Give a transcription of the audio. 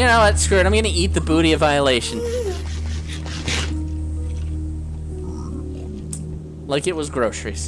You know what? Screw it. I'm gonna eat the booty of violation. Like it was groceries.